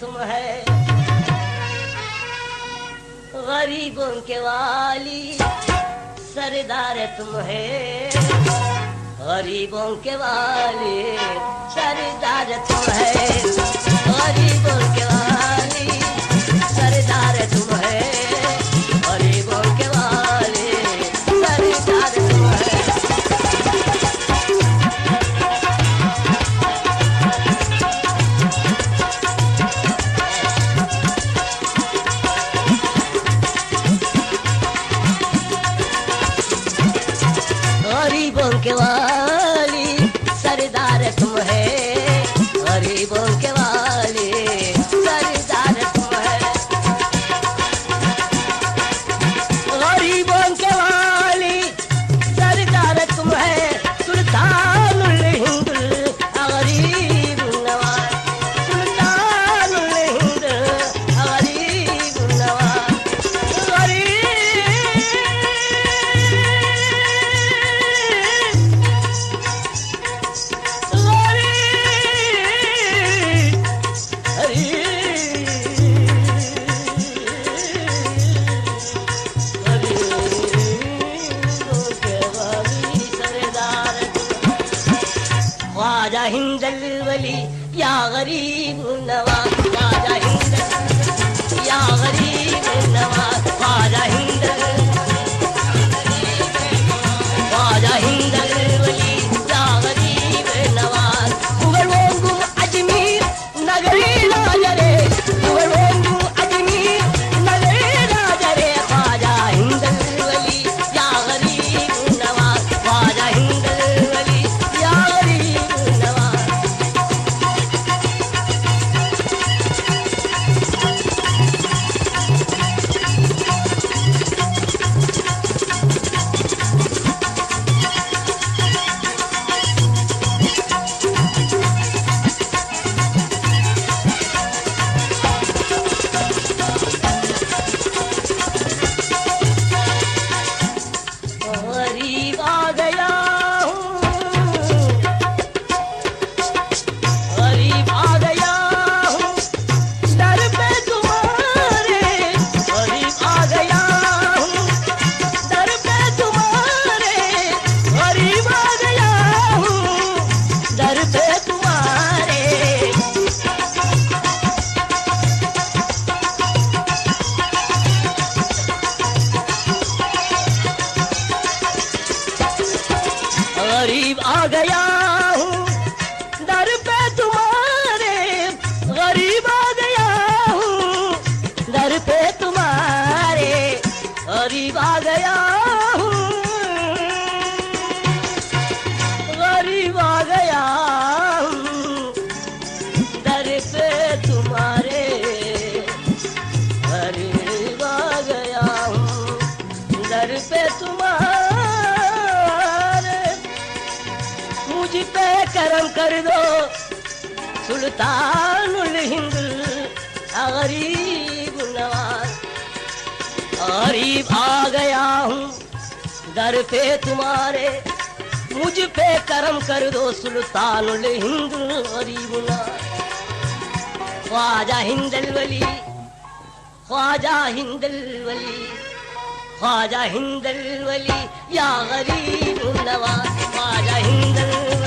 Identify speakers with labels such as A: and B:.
A: तुम है। गरीबों के वाली, सरदार तुम है। गरीबों के वाली, सरदार तुम है। गरीबों के యాగరీ ఉండవా दो सुल्तानुल हिंद, गरीब नवाज़। गरीब आ गया हूँ, दर पे तुम्हारे, मुझ पे करम कर दो सुल्तानुल हिंद, गरीब ख्वाजा हिंदल वली, ख्वाजा हिंदल वली, ख्वाजा हिंदल वली, या गरीब नवाज़। ख्वाजा हिंदल